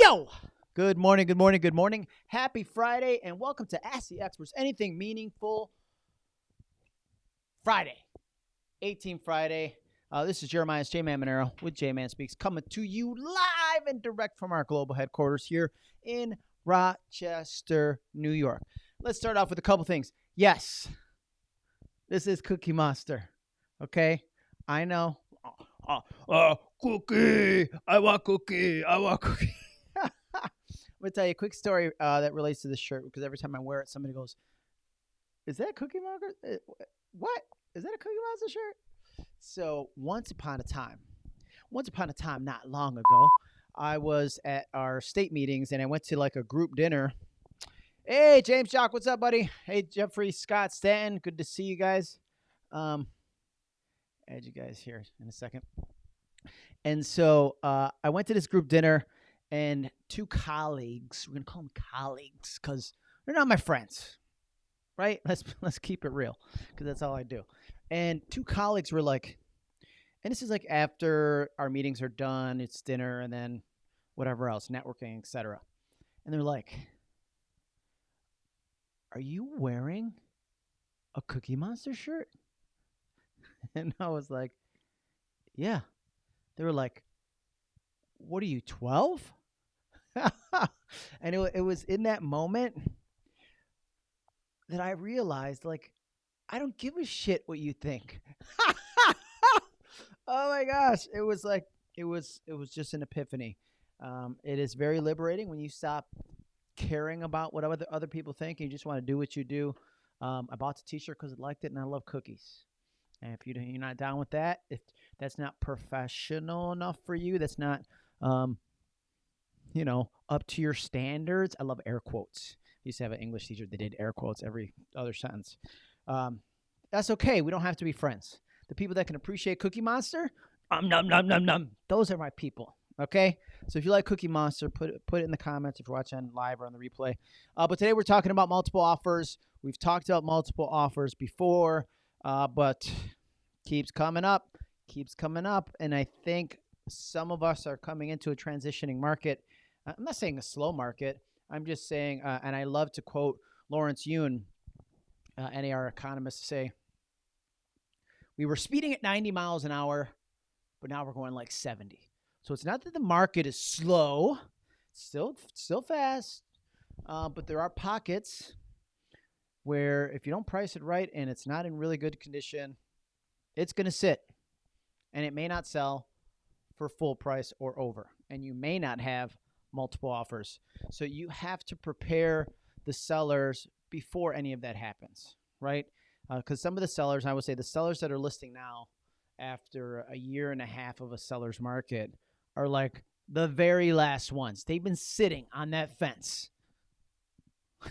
Yo! Good morning, good morning, good morning. Happy Friday, and welcome to Ask the Experts Anything Meaningful Friday. 18 Friday. Uh, this is Jeremiah's J Man Monero with J Man Speaks coming to you live and direct from our global headquarters here in Rochester, New York. Let's start off with a couple things. Yes, this is Cookie Monster. Okay, I know. Uh, cookie. I want cookie. I want cookie. I'm gonna tell you a quick story uh, that relates to this shirt because every time I wear it, somebody goes, "Is that Cookie Monster? Uh, What is that a Cookie Monster shirt?" So once upon a time, once upon a time, not long ago, I was at our state meetings and I went to like a group dinner. Hey, James Jock, what's up, buddy? Hey, Jeffrey Scott Stanton, good to see you guys. Um, add you guys here in a second. And so uh, I went to this group dinner, and two colleagues. We're gonna call them colleagues because they're not my friends, right? Let's let's keep it real because that's all I do. And two colleagues were like, and this is like after our meetings are done, it's dinner, and then whatever else, networking, etc. And they're like, "Are you wearing a Cookie Monster shirt?" And I was like, "Yeah." They were like, "What are you, 12?" and it, it was in that moment that I realized, like, I don't give a shit what you think. oh my gosh, it was like it was it was just an epiphany. Um, it is very liberating when you stop caring about what other other people think and you just want to do what you do. Um, I bought the T-shirt because I liked it and I love cookies. And if you you're not down with that, if that's not professional enough for you, that's not um, you know, up to your standards. I love air quotes. I used to have an English teacher that did air quotes every other sentence. Um, that's okay. We don't have to be friends. The people that can appreciate Cookie Monster, um, num num num num. Those are my people. Okay. So if you like Cookie Monster, put it put it in the comments if you're watching live or on the replay. Uh, but today we're talking about multiple offers. We've talked about multiple offers before, uh, but keeps coming up, keeps coming up, and I think some of us are coming into a transitioning market. I'm not saying a slow market. I'm just saying, uh, and I love to quote Lawrence Yun, uh, NAR economist, say, we were speeding at 90 miles an hour, but now we're going like 70. So it's not that the market is slow, still still fast, uh, but there are pockets where if you don't price it right and it's not in really good condition, it's going to sit, and it may not sell for full price or over, and you may not have multiple offers. So you have to prepare the sellers before any of that happens, right? Because some of the sellers, I would say, the sellers that are listing now after a year and a half of a seller's market are like the very last ones. They've been sitting on that fence.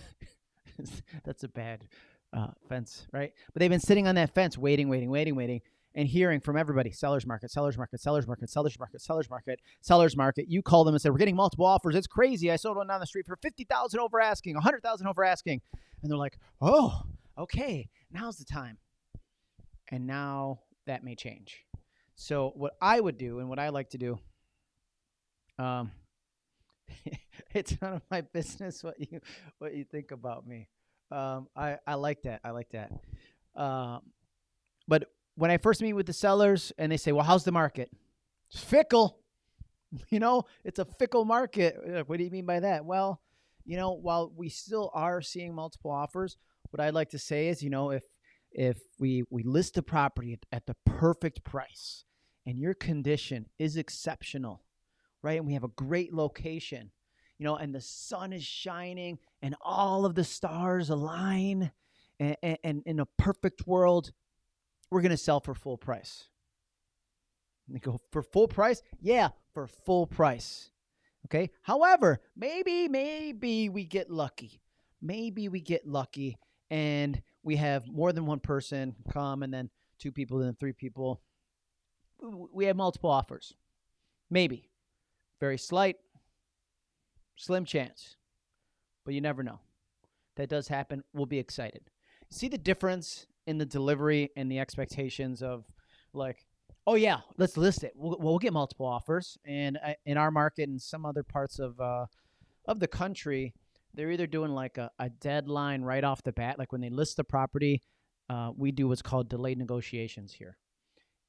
That's a bad uh, fence, right? But they've been sitting on that fence, waiting, waiting, waiting, waiting, and hearing from everybody: sellers market, sellers market, sellers market, sellers market, sellers market, sellers market. You call them and say, "We're getting multiple offers. It's crazy. I sold one down the street for fifty thousand over asking, a hundred thousand over asking," and they're like, "Oh, okay, now's the time." And now that may change. So what I would do, and what I like to do, um, it's none of my business what you what you think about me. Um, I I like that. I like that. Um, but when I first meet with the sellers and they say, "Well, how's the market?" It's fickle. You know, it's a fickle market. What do you mean by that? Well, you know, while we still are seeing multiple offers, what I'd like to say is, you know, if if we we list the property at, at the perfect price and your condition is exceptional, right? And we have a great location, you know, and the sun is shining and all of the stars align and in a perfect world, we're going to sell for full price. And they go, for full price? Yeah, for full price. Okay. However, maybe, maybe we get lucky. Maybe we get lucky and we have more than one person come and then two people, then three people. We have multiple offers. Maybe. Very slight, slim chance, but you never know. That does happen. We'll be excited. See the difference in the delivery and the expectations of like Oh yeah, let's list it. We'll, we'll get multiple offers, and uh, in our market and some other parts of uh, of the country, they're either doing like a, a deadline right off the bat, like when they list the property. Uh, we do what's called delayed negotiations here,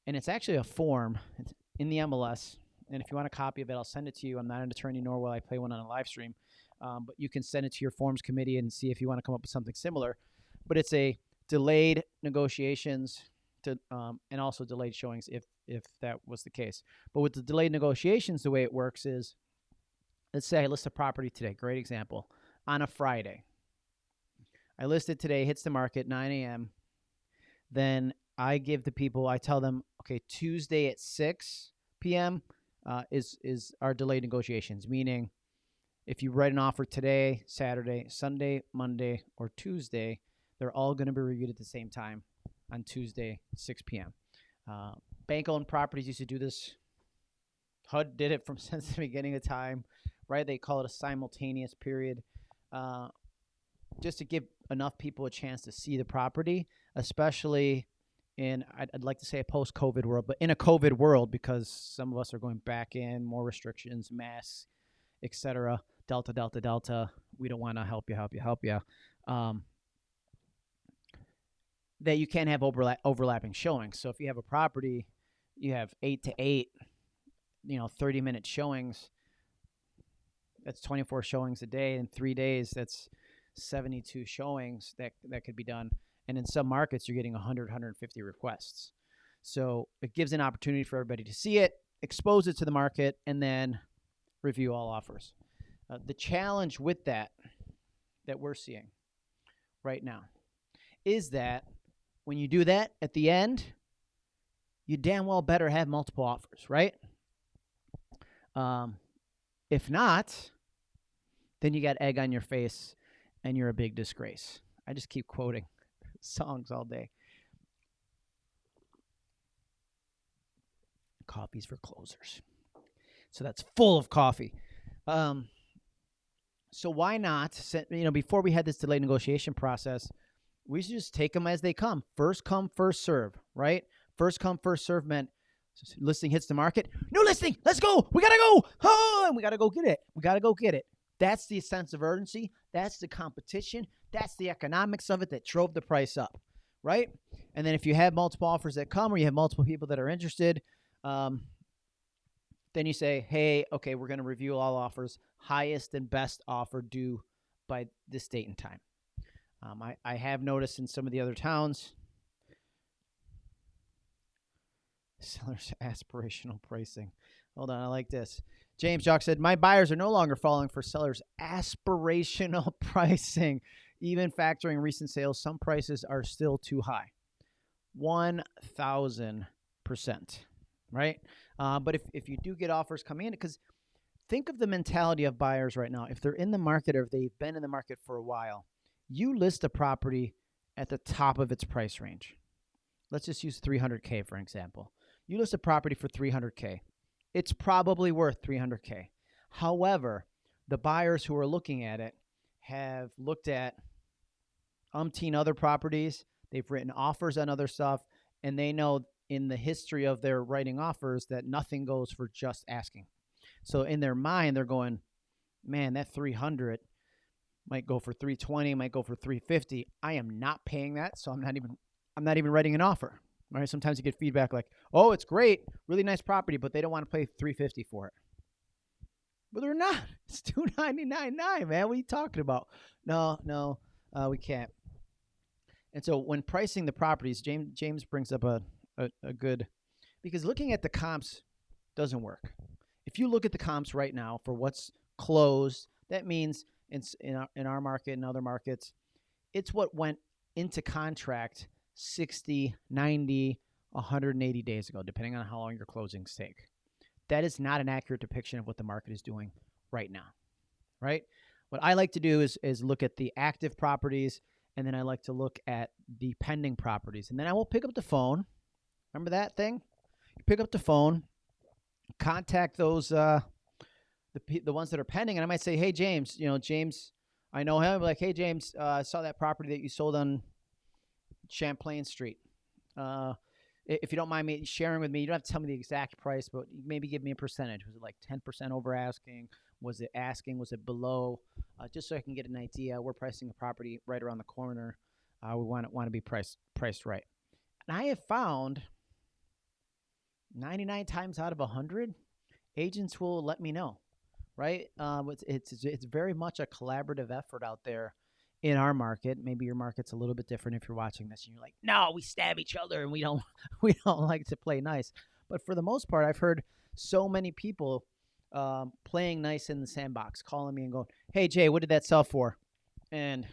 and it's actually a form in the MLS. And if you want a copy of it, I'll send it to you. I'm not an attorney, nor will I play one on a live stream, um, but you can send it to your forms committee and see if you want to come up with something similar. But it's a delayed negotiations to, um, and also delayed showings if if that was the case. But with the delayed negotiations, the way it works is, let's say I list a property today. Great example on a Friday. I list it today, hits the market 9 a.m. Then I give the people, I tell them, okay, Tuesday at 6 p.m. Uh, is is our delayed negotiations. Meaning, if you write an offer today, Saturday, Sunday, Monday, or Tuesday, they're all going to be reviewed at the same time on Tuesday, 6 p.m. Uh, bank-owned properties used to do this. HUD did it from since the beginning of time, right? They call it a simultaneous period, uh, just to give enough people a chance to see the property, especially in I'd, I'd like to say a post-COVID world, but in a COVID world because some of us are going back in, more restrictions, masks, etc. Delta, Delta, Delta. We don't want to help you, help you, help you. Um, that you can't have overlap, overlapping showings. So if you have a property, you have eight to eight, you know, 30 minute showings. That's 24 showings a day. In three days, that's 72 showings that, that could be done. And in some markets, you're getting 100, 150 requests. So it gives an opportunity for everybody to see it, expose it to the market, and then review all offers. Uh, the challenge with that, that we're seeing right now, is that when you do that at the end, you damn well better have multiple offers, right? Um, if not, then you got egg on your face and you're a big disgrace. I just keep quoting songs all day. Coffee's for closers. So that's full of coffee. Um, so why not, you know, before we had this delayed negotiation process, we should just take them as they come. First come, first serve, right? First come, first serve meant listing hits the market. No listing. Let's go. We gotta go. Oh, and we gotta go get it. We gotta go get it. That's the sense of urgency. That's the competition. That's the economics of it that drove the price up, right? And then if you have multiple offers that come, or you have multiple people that are interested, um, then you say, hey, okay, we're to review all offers. Highest and best offer due by this date and time. Um, I, I have noticed in some of the other towns, sellers aspirational pricing. Hold on, I like this. James Jock said, My buyers are no longer falling for sellers' aspirational pricing. Even factoring recent sales, some prices are still too high. 1,000%, right? Uh, but if, if you do get offers coming in, because think of the mentality of buyers right now. If they're in the market or if they've been in the market for a while, you list a property at the top of its price range. Let's just use 300K for example. You list a property for 300K. It's probably worth 300K. However, the buyers who are looking at it have looked at umpteen other properties. They've written offers on other stuff, and they know in the history of their writing offers that nothing goes for just asking. So in their mind, they're going, man, that 300 might go for 320, might go for 350. I am not paying that, so I'm not even I'm not even writing an offer. Right? Sometimes you get feedback like, "Oh, it's great, really nice property, but they don't want to pay 350 for it." But they're not. It's 299.9, man. What are you talking about? No, no, uh, we can't. And so when pricing the properties, James James brings up a, a, a good because looking at the comps doesn't work. If you look at the comps right now for what's closed, that means in in our, in our market and other markets, it's what went into contract 60, 90, 180 days ago, depending on how long your closings take. That is not an accurate depiction of what the market is doing right now. Right? What I like to do is is look at the active properties and then I like to look at the pending properties. And then I will pick up the phone. Remember that thing? You pick up the phone, contact those uh, the the ones that are pending, and I might say, "Hey, James, you know, James, I know him. like, hey, James, uh, I saw that property that you sold on Champlain Street. Uh, if you don't mind me sharing with me, you don't have to tell me the exact price, but maybe give me a percentage. Was it like 10% over asking? Was it asking? Was it below? Uh, just so I can get an idea. We're pricing a property right around the corner. Uh, we want want to be priced priced right. And I have found 99 times out of 100, agents will let me know, right? Um, it's, it's it's very much a collaborative effort out there in our market. Maybe your market's a little bit different if you're watching this and you're like, no, we stab each other and we don't we don't like to play nice. But for the most part, I've heard so many people um, playing nice in the sandbox, calling me and going, "Hey Jay, what did that sell for?" And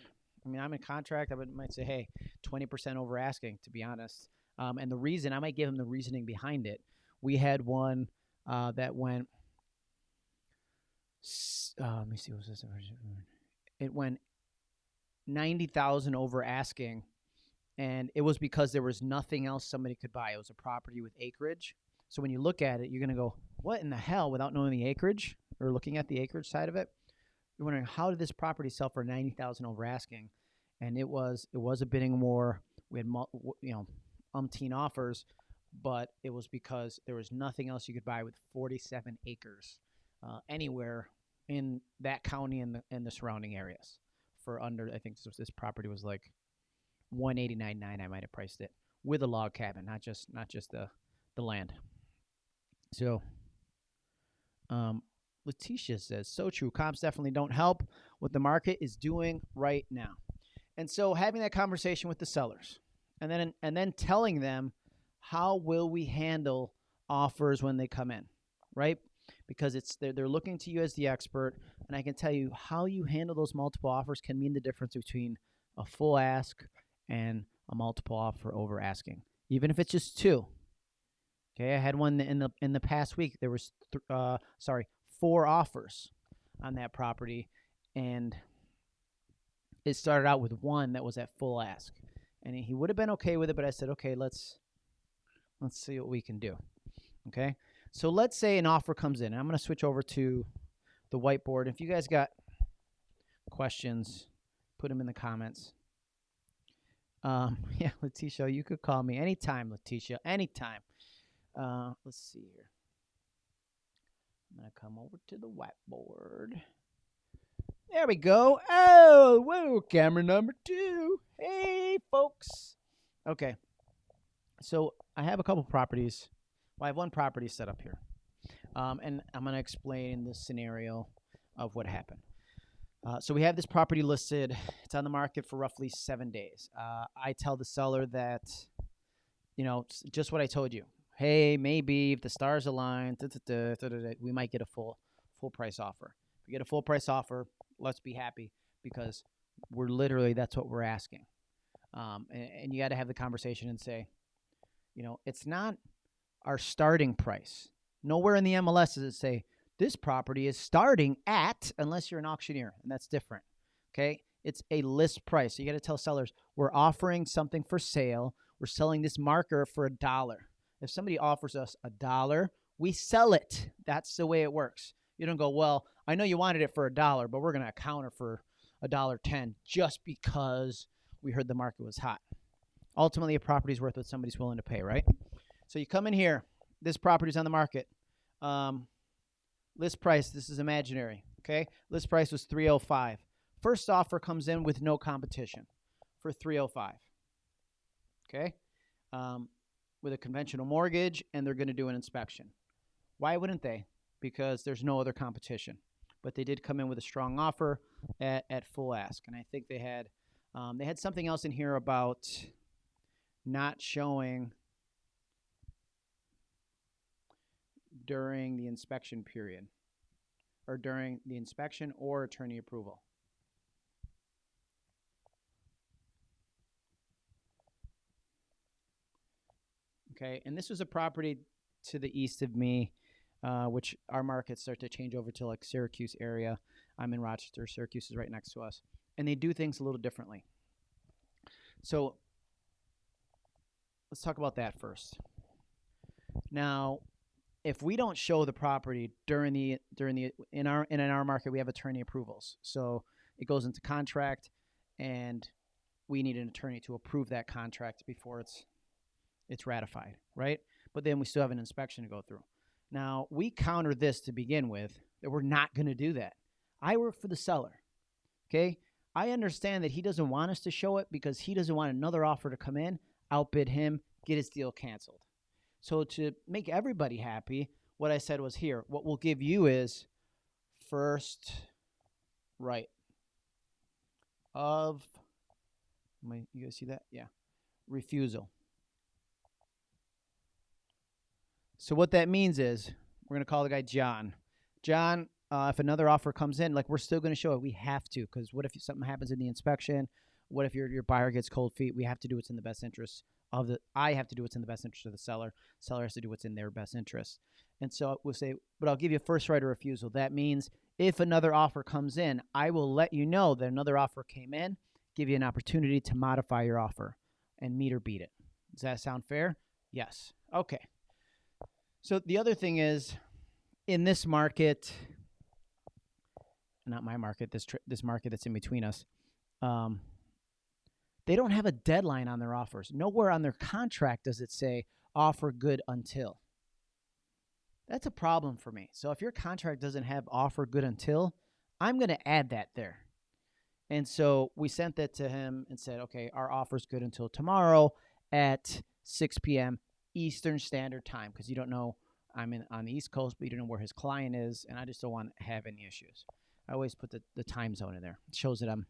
I mean, I'm in contract. I might say, "Hey, 20% over asking." To be honest, um, and the reason I might give them the reasoning behind it. We had one uh, that went. Uh, let me see. Was this? It went ninety thousand over asking, and it was because there was nothing else somebody could buy. It was a property with acreage. So when you look at it, you're gonna go, "What in the hell?" Without knowing the acreage or looking at the acreage side of it, you're wondering how did this property sell for ninety thousand over asking, and it was it was a bidding war. We had you know umpteen offers, but it was because there was nothing else you could buy with 47 acres uh, anywhere in that county and the and the surrounding areas for under. I think this, this property was like 189.9. I might have priced it with a log cabin, not just not just the the land. So, um, Letitia says, so true. Comps definitely don't help what the market is doing right now. And so having that conversation with the sellers and then and then telling them how will we handle offers when they come in, right? Because it's they're, they're looking to you as the expert, and I can tell you how you handle those multiple offers can mean the difference between a full ask and a multiple offer over asking, even if it's just two. Okay, I had one in the in the past week. There was th- uh, sorry four offers on that property, and it started out with one that was at full ask, and he would have been okay with it, but I said, okay, let's let's see what we can do. Okay, so let's say an offer comes in. I'm going to switch over to the whiteboard. If you guys got questions, put them in the comments. Um, yeah, Letitia, you could call me anytime, Letitia, anytime. Uh, let's see here. I'm gonna come over to the whiteboard. There we go. Oh, whoa, camera number two. Hey, folks. Okay. So I have a couple properties. Well, I have one property set up here. Um, and I'm going to explain the scenario of what happened. Uh, so we have this property listed. It's on the market for roughly seven days. Uh, I tell the seller that, you know, just what I told you. Hey, maybe if the stars align, da, da, da, we might get a full full price offer. If we get a full price offer, let's be happy because we're literally that's what we're asking. Um, and, and you got to have the conversation and say, you know, it's not our starting price. Nowhere in the MLS does it say this property is starting at, unless you're an auctioneer, and that's different. Okay, it's a list price. So you got to tell sellers we're offering something for sale. We're selling this marker for a dollar. If somebody offers us a dollar, we sell it. That's the way it works. You don't go, well, I know you wanted it for a dollar, but we're going to counter for a dollar ten just because we heard the market was hot. Ultimately, a property's worth what somebody's willing to pay, right? So you come in here. This property's on the market. Um, list price. This is imaginary. Okay, list price was three hundred five. First offer comes in with no competition for three hundred five. Okay, um, with a conventional mortgage, and they're going to do an inspection. Why wouldn't they? Because there's no other competition. But they did come in with a strong offer at, at full ask, and I think they had um, they had something else in here about not showing during the inspection period or during the inspection or attorney approval. Okay, and this was a property to the east of me, uh, which our markets start to change over to like Syracuse area. I'm in Rochester. Syracuse is right next to us, and they do things a little differently. So let's talk about that first. Now, if we don't show the property during the during the in our in our market, we have attorney approvals. So it goes into contract, and we need an attorney to approve that contract before it's it's ratified, right? But then we still have an inspection to go through. Now, we counter this to begin with that we're not going to do that. I work for the seller. Okay? I understand that he doesn't want us to show it because he doesn't want another offer to come in, outbid him, get his deal canceled. So to make everybody happy, what I said was here, what we'll give you is first right of you guys see that? Yeah. Refusal. So what that means is we're going to call the guy John. John, uh, if another offer comes in, like we're still going to show it. We have to because what if something happens in the inspection? What if your your buyer gets cold feet? We have to do what's in the best interest of the. I have to do what's in the best interest of the seller. Seller has to do what's in their best interest. And so we'll say, but I'll give you a first right of refusal. That means if another offer comes in, I will let you know that another offer came in, give you an opportunity to modify your offer and meet or beat it. Does that sound fair? Yes. Okay. So the other thing is in this market, not my market, this this market that's in between us, um, they don't have a deadline on their offers. Nowhere on their contract does it say offer good until. That's a problem for me. So if your contract doesn't have offer good until, I'm going to add that there. And so we sent that to him and said, okay, our offer's good until tomorrow at 6 p.m. Eastern Standard Time because you don't know I'm in on the East Coast, but you don't know where his client is, and I just don't want to have any issues. I always put the, the time zone in there. It shows that I'm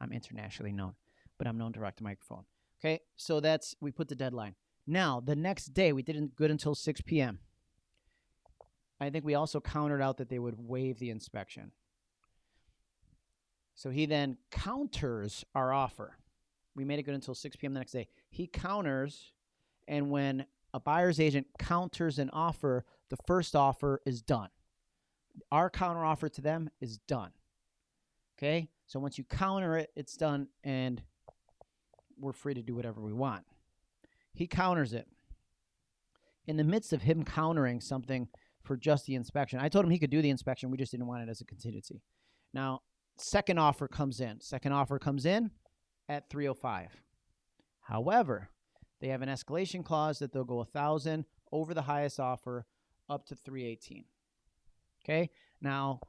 I'm internationally known, but I'm known direct the microphone. Okay, so that's we put the deadline. Now the next day we didn't good until 6 p.m. I think we also countered out that they would waive the inspection. So he then counters our offer. We made it good until 6 p.m. the next day. He counters, and when a buyer's agent counters an offer, the first offer is done. Our counter offer to them is done. Okay? So once you counter it, it's done, and we're free to do whatever we want. He counters it. In the midst of him countering something for just the inspection. I told him he could do the inspection. We just didn't want it as a contingency. Now, second offer comes in. Second offer comes in at 305. However, they have an escalation clause that they'll go a thousand over the highest offer up to 318. Okay. Now,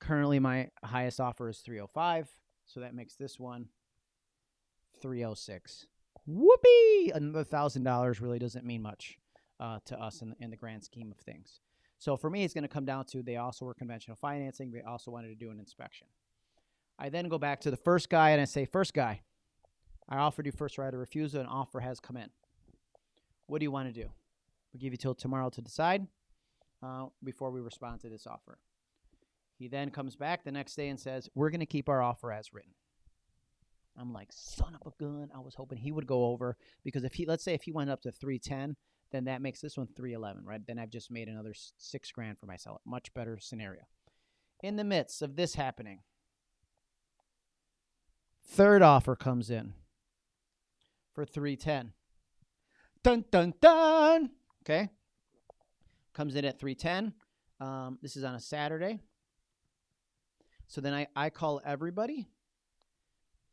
currently my highest offer is 305, so that makes this one 306. Whoopee! Another thousand dollars really doesn't mean much uh, to us in, in the grand scheme of things. So for me, it's going to come down to they also were conventional financing. They also wanted to do an inspection. I then go back to the first guy and I say, First guy, I offered you first right of refusal. An offer has come in. What do you want to do? We'll give you till tomorrow to decide uh, before we respond to this offer. He then comes back the next day and says, We're going to keep our offer as written. I'm like, Son of a gun. I was hoping he would go over because if he, let's say, if he went up to 310, then that makes this one 311, right? Then I've just made another six grand for myself. Much better scenario. In the midst of this happening, third offer comes in for 310. Dun dun dun. Okay. Comes in at 310. Um, this is on a Saturday. So then I, I call everybody.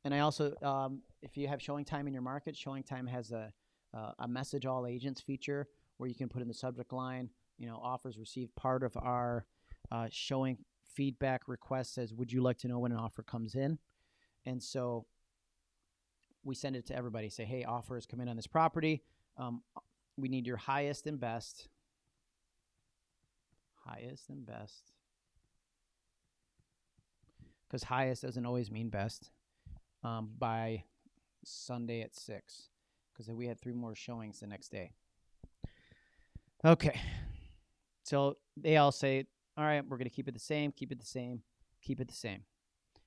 And I also, um, if you have ShowingTime in your market, ShowingTime has a uh, a message all agents feature where you can put in the subject line, you know, offers received. Part of our uh, showing feedback request says, would you like to know when an offer comes in? And so we send it to everybody. Say, hey, offers come in on this property. Um, we need your highest and best. Highest and best. Because highest doesn't always mean best. Um, by Sunday at 6 because we had three more showings the next day. Okay. So they all say, all right, we're going to keep it the same, keep it the same, keep it the same.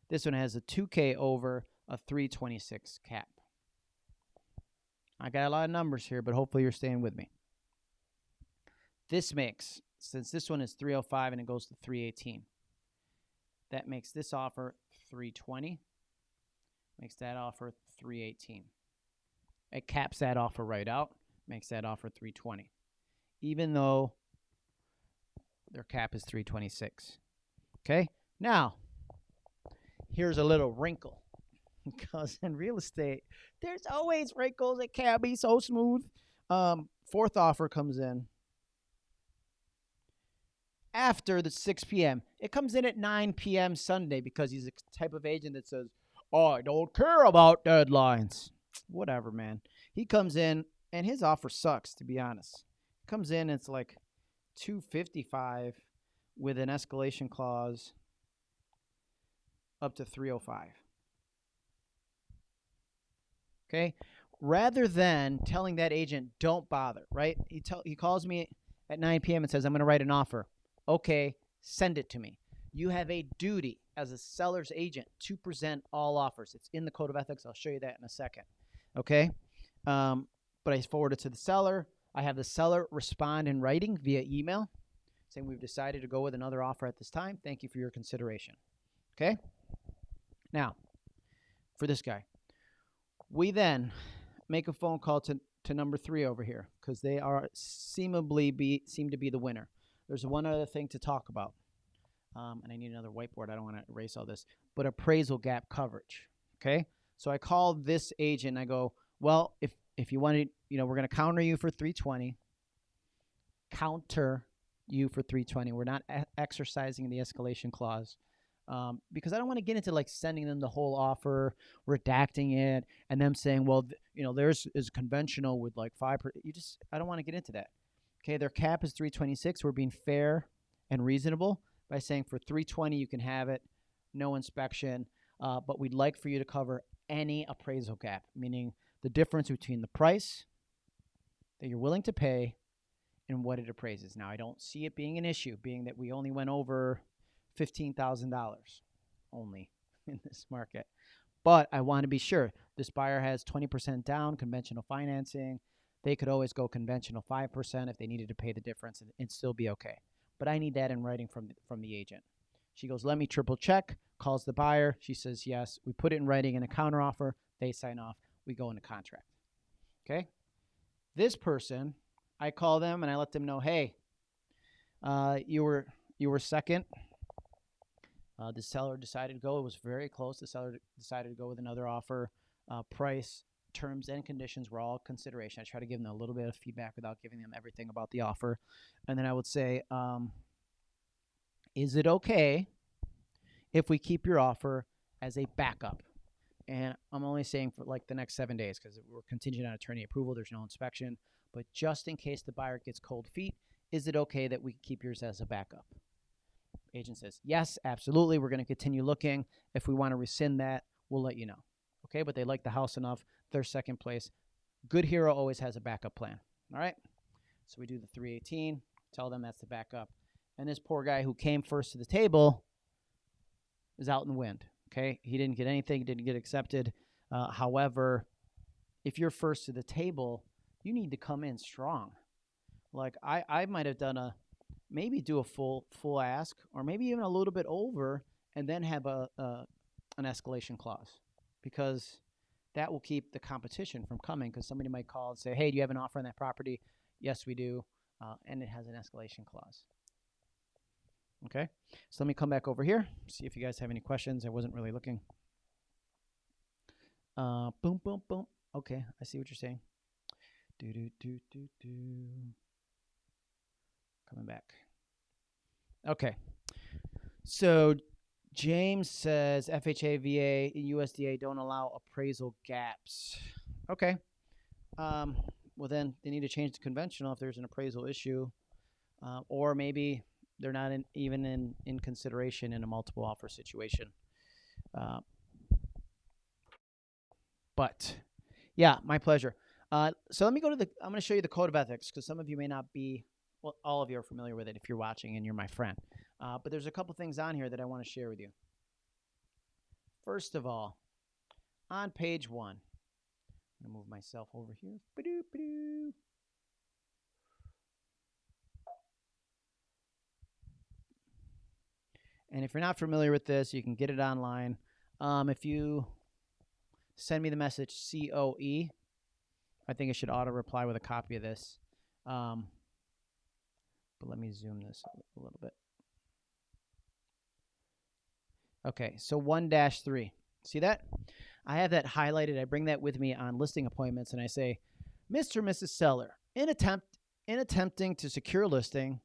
This one has a 2K over a 326 cap. I got a lot of numbers here, but hopefully you're staying with me. This makes, since this one is 305 and it goes to 318, that makes this offer 320, makes that offer 318. It caps that offer right out, makes that offer 320. Even though their cap is 326. Okay? Now, here's a little wrinkle. because in real estate, there's always wrinkles. It can't be so smooth. Um, fourth offer comes in after the 6 p.m. It comes in at 9 p.m. Sunday because he's a type of agent that says, "Oh, I don't care about deadlines." Whatever, man. He comes in and his offer sucks. To be honest, comes in it's like 255 with an escalation clause up to 305. Okay? Rather than telling that agent, don't bother, right? He tell he calls me at 9 p.m. and says, I'm going to write an offer. Okay, send it to me. You have a duty as a seller's agent to present all offers. It's in the code of ethics. I'll show you that in a second. Okay? Um, but I forward it to the seller. I have the seller respond in writing via email saying we've decided to go with another offer at this time. Thank you for your consideration. Okay? Now, for this guy, we then make a phone call to, to number three over here because they are seemably be seem to be the winner. There's one other thing to talk about, um, and I need another whiteboard. I don't want to erase all this, but appraisal gap coverage. Okay, so I call this agent. I go, well, if if you wanted, you know, we're going to counter you for 320. Counter you for 320. We're not exercising the escalation clause um, because I don't want to get into like sending them the whole offer, redacting it, and them saying, well, you know, theirs is conventional with like five. Per-. You just, I don't want to get into that. Okay, their cap is 326. We're being fair and reasonable by saying for 320 you can have it, no inspection, uh, but we'd like for you to cover any appraisal gap, meaning the difference between the price that you're willing to pay and what it appraises. Now, I don't see it being an issue, being that we only went over $15,000 only in this market. But I want to be sure this buyer has 20% down, conventional financing. They could always go conventional 5% if they needed to pay the difference and, and still be okay. But I need that in writing from the, from the agent. She goes, "Let me triple check." Calls the buyer. She says, "Yes." We put it in writing in a counteroffer. They sign off. We go into contract. Okay? This person I call them and I let them know, hey, uh, you were you were second. Uh, the seller decided to go. It was very close. The seller decided to go with another offer. Uh, price, terms, and conditions were all consideration. I try to give them a little bit of feedback without giving them everything about the offer, and then I would say, um, "Is it okay if we keep your offer as a backup?" And I'm only saying for like the next seven days because we're contingent on attorney approval. There's no inspection. But just in case the buyer gets cold feet, is it okay that we keep yours as a backup? Agent says, yes, absolutely. We're going to continue looking. If we want to rescind that, we'll let you know. Okay, but they like the house enough. They're second place. Good hero always has a backup plan. All right. So we do the 318, tell them that's the backup. And this poor guy who came first to the table is out in the wind. Okay. He didn't get anything, didn't get accepted. Uh, however, if you're first to the table, you need to come in strong. Like I, I might have done a maybe do a full full ask or maybe even a little bit over and then have a, a an escalation clause because that will keep the competition from coming because somebody might call and say hey do you have an offer on that property? Yes we do. Uh, and it has an escalation clause. Okay? So let me come back over here see if you guys have any questions. I wasn't really looking. Uh, boom boom boom. Okay i see what you're saying. Do do do do do. Coming back. Okay. So James says FHA, VA, and USDA don't allow appraisal gaps. Okay. Um, well, then they need to change the conventional if there's an appraisal issue, uh, or maybe they're not in, even in, in consideration in a multiple offer situation. Uh, but yeah, my pleasure. Uh, so let me go to the. I'm going to show you the code of ethics because some of you may not be. Well, all of you are familiar with it if you're watching and you're my friend. Uh, but there's a couple things on here that I want to share with you. First of all, on page one, I'm going to move myself over here. Ba-doo, ba-doo. And if you're not familiar with this, you can get it online. Um, if you send me the message COE, I think it should auto reply with a copy of this. Um, but let me zoom this a little bit. Okay, so 1 dash 3. See that? I have that highlighted. I bring that with me on listing appointments and I say, Mr. Mrs. Seller, In attempt in attempting to secure listing,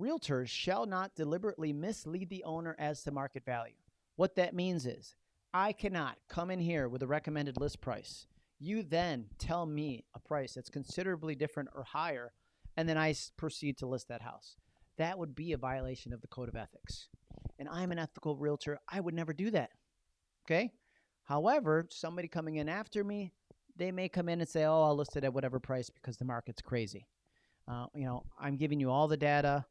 realtors shall not deliberately mislead the owner as to market value. What that means is I cannot come in here with a recommended list price. You then tell me a price that's considerably different or higher, and then I proceed to list that house. That would be a violation of the code of ethics. And I'm an ethical realtor. I would never do that. Okay? However, somebody coming in after me, they may come in and say, "Oh, I'll list it at whatever price because the market's crazy." Uh, you know, I'm giving you all the data.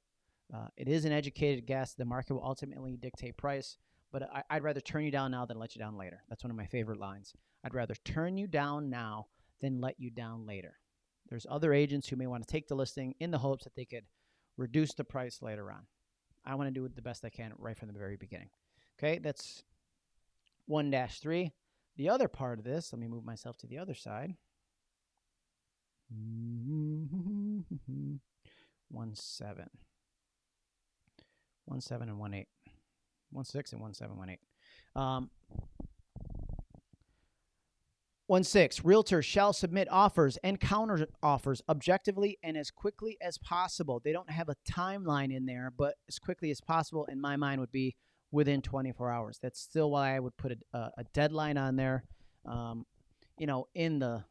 Uh, it is an educated guess. The market will ultimately dictate price, but I, I'd rather turn you down now than let you down later. That's one of my favorite lines. I'd rather turn you down now than let you down later. There's other agents who may want to take the listing in the hopes that they could reduce the price later on. I want to do the best I can right from the very beginning. Okay, that's 1 3. The other part of this, let me move myself to the other side. 1 7. 1 7 and 1 8. 1 6 and 1 7, 1 8. Um, 1 6. Realtors shall submit offers and counter offers objectively and as quickly as possible. They don't have a timeline in there, but as quickly as possible, in my mind, would be within 24 hours. That's still why I would put a, a, deadline on there. Um, you know, in the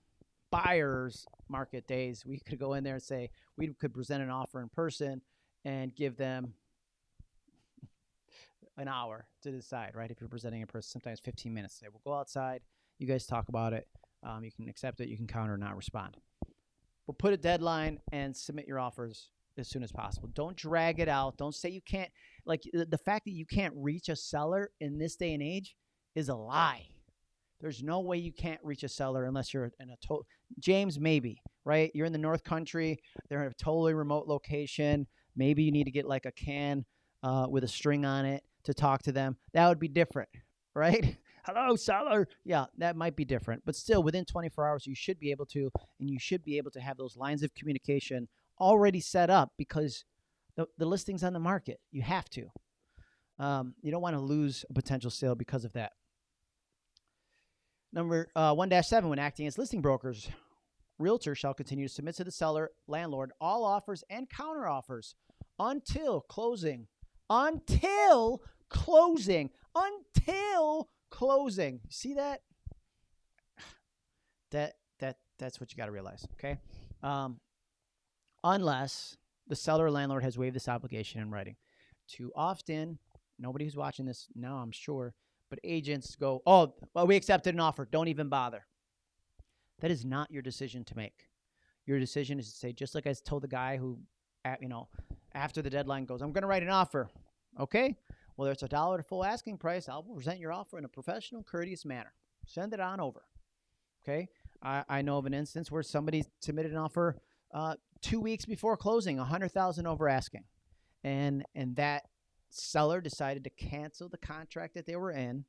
buyer's market days, we could go in there and say we could present an offer in person and give them an hour to decide, right? If you're presenting in person, sometimes 15 minutes. Say, we'll go outside. You guys talk about it. Um, you can accept it. You can counter not respond. But put a deadline and submit your offers as soon as possible. Don't drag it out. Don't say you can't. Like the, the fact that you can't reach a seller in this day and age is a lie. There's no way you can't reach a seller unless you're in a total. James, maybe right. You're in the North Country. They're in a totally remote location. Maybe you need to get like a can uh, with a string on it to talk to them. That would be different, right? Hello, seller. Yeah, that might be different, but still, within 24 hours, you should be able to, and you should be able to have those lines of communication already set up because the, the listing's on the market. You have to. Um, you don't want to lose a potential sale because of that. Number uh, 1 7, when acting as listing brokers, realtors shall continue to submit to the seller, landlord, all offers and counter offers until closing. Until closing. Until closing. See that? That that that's what you got to realize. Okay. Um, unless the seller or landlord has waived this obligation in writing. Too often, nobody who's watching this now, I'm sure, but agents go, "Oh, well, we accepted an offer. Don't even bother." That is not your decision to make. Your decision is to say, just like I told the guy who, you know, after the deadline goes, "I'm going to write an offer." Okay. Well, it's a dollar to full asking price. I'll present your offer in a professional, courteous manner. Send it on over. Okay. I, I know of an instance where somebody submitted an offer uh, two weeks before closing, a hundred thousand over asking, and and that seller decided to cancel the contract that they were in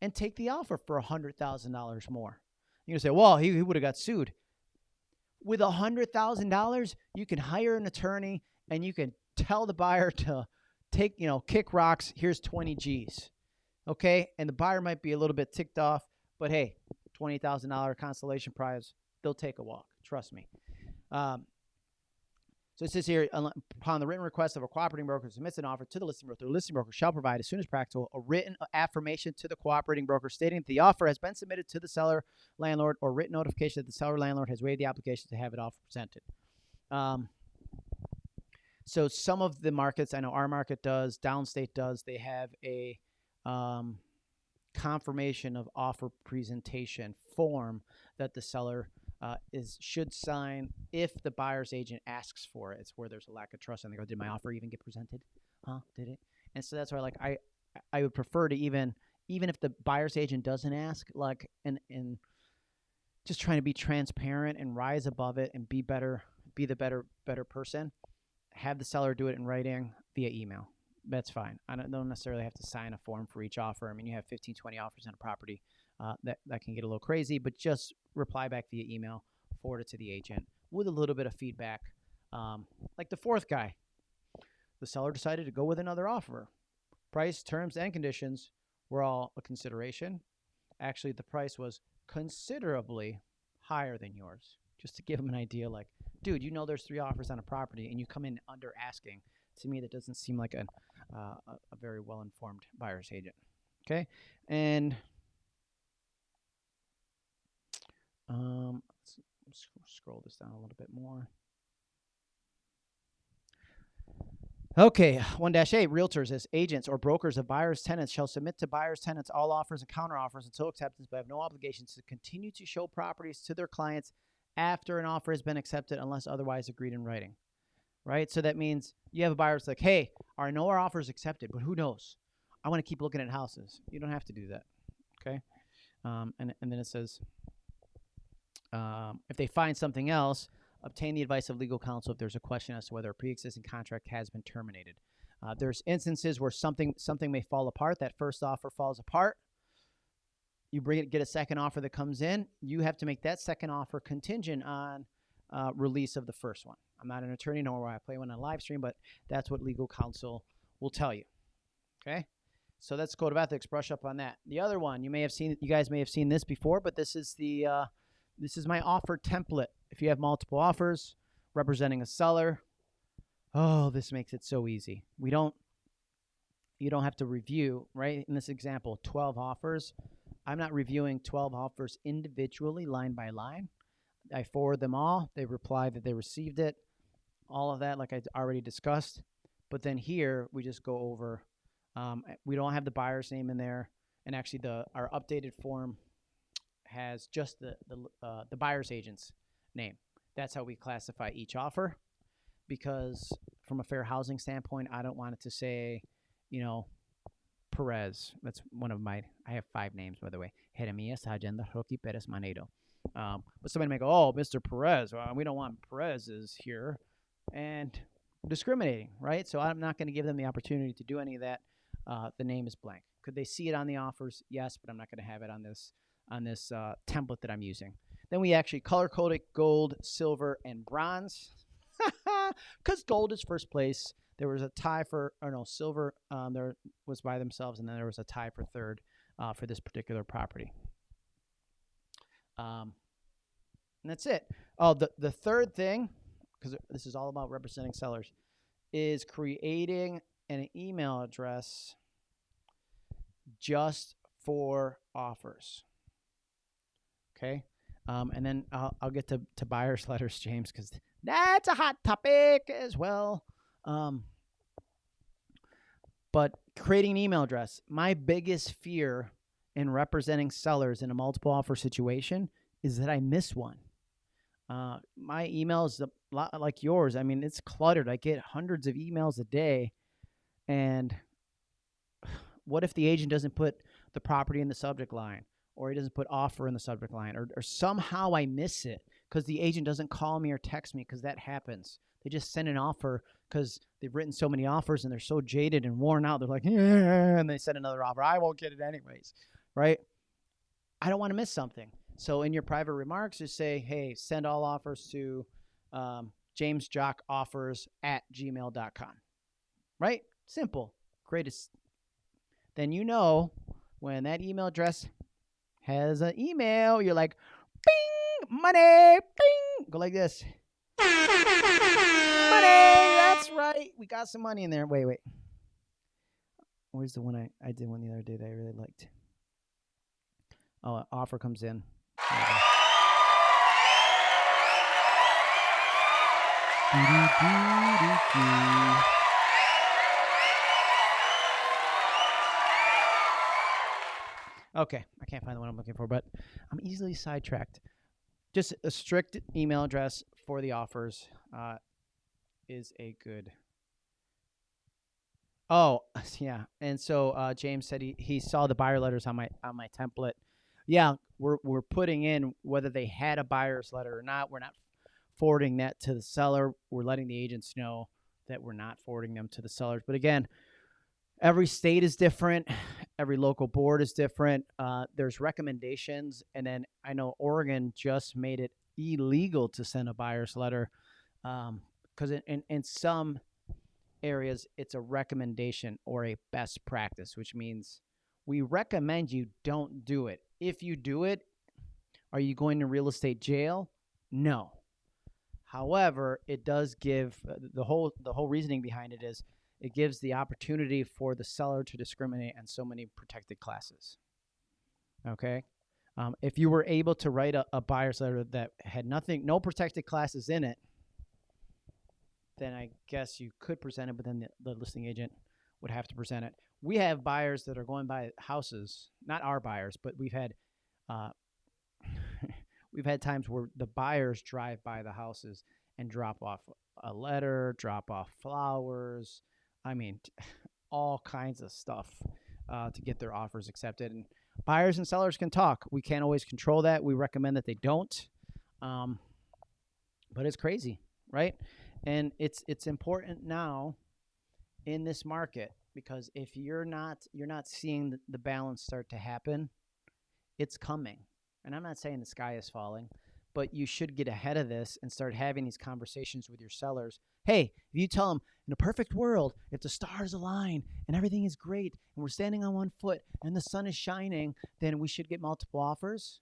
and take the offer for a hundred thousand dollars more. You're gonna say, well, he, he would have got sued. With a hundred thousand dollars, you can hire an attorney and you can tell the buyer to take, you know, kick rocks. Here's 20 G's. Okay. And the buyer might be a little bit ticked off, but hey, $20,000 consolation prize, they'll take a walk. Trust me. Um, so it says here, upon the written request of a cooperating broker submits an offer to the listing broker, the listing broker shall provide as soon as practical a written affirmation to the cooperating broker stating that the offer has been submitted to the seller landlord or written notification that the seller landlord has waived the application to have it offer presented. Um, so some of the markets, I know our market does, Downstate does, they have a um, confirmation of offer presentation form that the seller uh, is should sign if the buyer's agent asks for it. It's where there's a lack of trust, and they go, "Did my offer even get presented? Huh? Did it?" And so that's why, like, I I would prefer to even even if the buyer's agent doesn't ask, like, and and just trying to be transparent and rise above it and be better, be the better better person. Have the seller do it in writing via email. That's fine. I don't, don't necessarily have to sign a form for each offer. I mean, you have 15, 20 offers on a property. Uh, that, that can get a little crazy, but just reply back via email, forward it to the agent with a little bit of feedback. Um, like the fourth guy, the seller decided to go with another offer. Price, terms, and conditions were all a consideration. Actually, the price was considerably higher than yours. Just to give them an idea. Like, dude, you know there's three offers on a property, and you come in under asking. To me, that doesn't seem like an, uh, a, a very well informed buyer's agent. Okay, and um, let's, scroll this down a little bit more. Okay, 1 8 realtors as agents or brokers of buyers' tenants shall submit to buyers' tenants all offers and counteroffers until acceptance, but have no obligation to continue to show properties to their clients after an offer has been accepted unless otherwise agreed in writing. Right? So that means you have a buyer that's like, hey, I know our offer is accepted, but who knows? I want to keep looking at houses. You don't have to do that. Okay? Um, and, and then it says, um, if they find something else, obtain the advice of legal counsel if there's a question as to whether a pre-existing contract has been terminated. Uh, there's instances where something something may fall apart. That first offer falls apart. You bring it, get a second offer that comes in. You have to make that second offer contingent on uh, release of the first one. I'm not an attorney, nor will I play one on live stream, but that's what legal counsel will tell you. Okay, so let's code of ethics. Brush up on that. The other one you may have seen. You guys may have seen this before, but this is the uh, this is my offer template. If you have multiple offers representing a seller, oh, this makes it so easy. We don't, you don't have to review, right? In this example, 12 offers. I'm not reviewing 12 offers individually, line by line. I forward them all. They reply that they received it. All of that, like I already discussed. But then here, we just go over, um, we don't have the buyer's name in there. And actually, the our updated form has just the, the, uh, the buyer's agent's name. That's how we classify each offer because from a fair housing standpoint, I don't want it to say, you know, Perez. That's one of my, I have five names, by the way. Jeremias Agenda Rocky Perez Manedo. Um, but somebody may go, oh, Mr. Perez. Well, we don't want Perez's here. And discriminating, right? So I'm not going to give them the opportunity to do any of that. Uh, the name is blank. Could they see it on the offers? Yes, but I'm not going to have it on this on this uh, template that I'm using. Then we actually color coded gold, silver, and bronze. Because gold is first place. There was a tie for, or no, silver um, there was by themselves, and then there was a tie for third uh, for this particular property. Um, and that's it. Oh, the, the third thing, because this is all about representing sellers, is creating an email address just for offers. Okay. Um, and then I'll, I'll get to, to buyer's letters, James, because that's a hot topic as well. Um, but creating an email address, my biggest fear in representing sellers in a multiple offer situation is that I miss one. Uh, my email is a lot like yours. I mean, it's cluttered. I get hundreds of emails a day. And what if the agent doesn't put the property in the subject line? or he doesn't put offer in the subject line or, or somehow I miss it because the agent doesn't call me or text me because that happens. They just send an offer because they've written so many offers and they're so jaded and worn out. They're like, yeah, and they send another offer. I won't get it anyways, right? I don't want to miss something. So in your private remarks, just say, hey, send all offers to um, jamesjockoffers at gmail.com, right? Simple. Greatest. Then you know when that email address has an email. You're like, bing, money, bing. Go like this. money. Right. We got some money in there. Wait, wait. Where's the one I, I did one the other day that I really liked? Oh, an offer comes in. Okay, I can't find the one I'm looking for, but I'm easily sidetracked. Just a strict email address for the offers uh, is a good. Oh yeah, and so uh, James said he, he saw the buyer letters on my on my template. Yeah, we're we're putting in whether they had a buyer's letter or not. We're not forwarding that to the seller. We're letting the agents know that we're not forwarding them to the sellers. But again, every state is different every local board is different uh, there's recommendations and then i know oregon just made it illegal to send a buyer's letter because um, in, in some areas it's a recommendation or a best practice which means we recommend you don't do it if you do it are you going to real estate jail No. However, it does give uh, the whole the whole reasoning behind it is it gives the opportunity for the seller to discriminate on so many protected classes. Okay, um, if you were able to write a, a buyer's letter that had nothing, no protected classes in it, then I guess you could present it, but then the, the listing agent would have to present it. We have buyers that are going by houses, not our buyers, but we've had uh, we've had times where the buyers drive by the houses and drop off a letter, drop off flowers. I mean, all kinds of stuff uh, to get their offers accepted. And buyers and sellers can talk. We can't always control that. We recommend that they don't. Um, but it's crazy, right? And it's it's important now in this market because if you're not you're not seeing the balance start to happen, it's coming and I'm not saying the sky is falling, but you should get ahead of this and start having these conversations with your sellers. Hey, if you tell them in a perfect world, if the stars align and everything is great and we're standing on one foot and the sun is shining, then we should get multiple offers.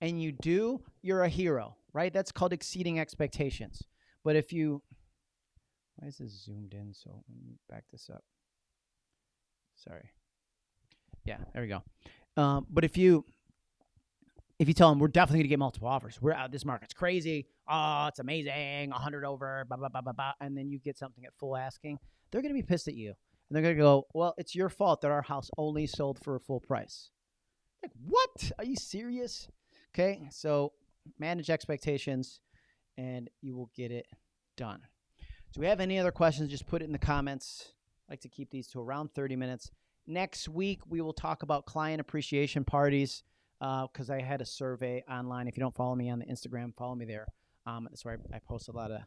And you do, you're a hero, right? That's called exceeding expectations. But if you, why is this zoomed in? So let me back this up. Sorry. Yeah, there we go. Um, but if you, if you tell them we're definitely going to get multiple offers, we're out. This market's crazy. Oh, it's amazing. hundred over. Blah blah blah blah blah. And then you get something at full asking. They're going to be pissed at you, and they're going to go, "Well, it's your fault that our house only sold for a full price." Like, what? Are you serious? Okay, so manage expectations, and you will get it done. Do we have any other questions? Just put it in the comments. I like to keep these to around 30 minutes. Next week, we will talk about client appreciation parties because uh, I had a survey online. If you don't follow me on the Instagram, follow me there. Um, that's where I, I, post a lot of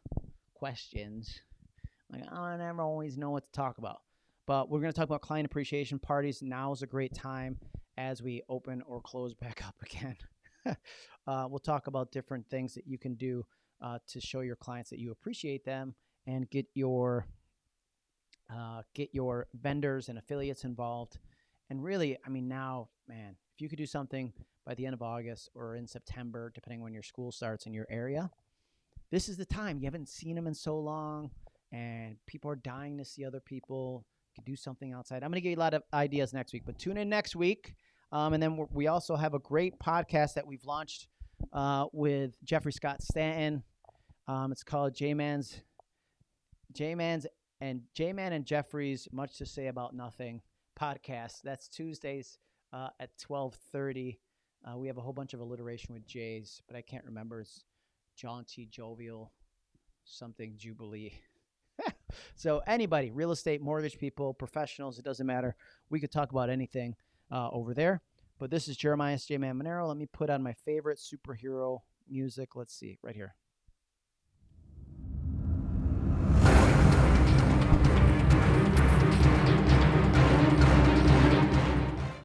questions. Like I never always know what to talk about, but we're going to talk about client appreciation parties. Now is a great time as we open or close back up again. uh, we'll talk about different things that you can do uh, to show your clients that you appreciate them and get your uh, get your vendors and affiliates involved. And really, I mean, now, man, if you could do something by the end of August or in September, depending when your school starts in your area, this is the time. You haven't seen them in so long, and people are dying to see other people. You could do something outside. I'm going to give you a lot of ideas next week, but tune in next week. Um, and then we also have a great podcast that we've launched uh, with Jeffrey Scott Stanton. Um, it's called J Man's J Man's and J Man and Jeffrey's Much to Say About Nothing podcast. That's Tuesdays uh, at 12:30. Uh, we have a whole bunch of alliteration with J's, but I can't remember. It's jaunty, jovial, something jubilee. so anybody, real estate, mortgage people, professionals, it doesn't matter. We could talk about anything uh, over there. But this is Jeremiah J. Man Monero. Let me put on my favorite superhero music. Let's see, right here.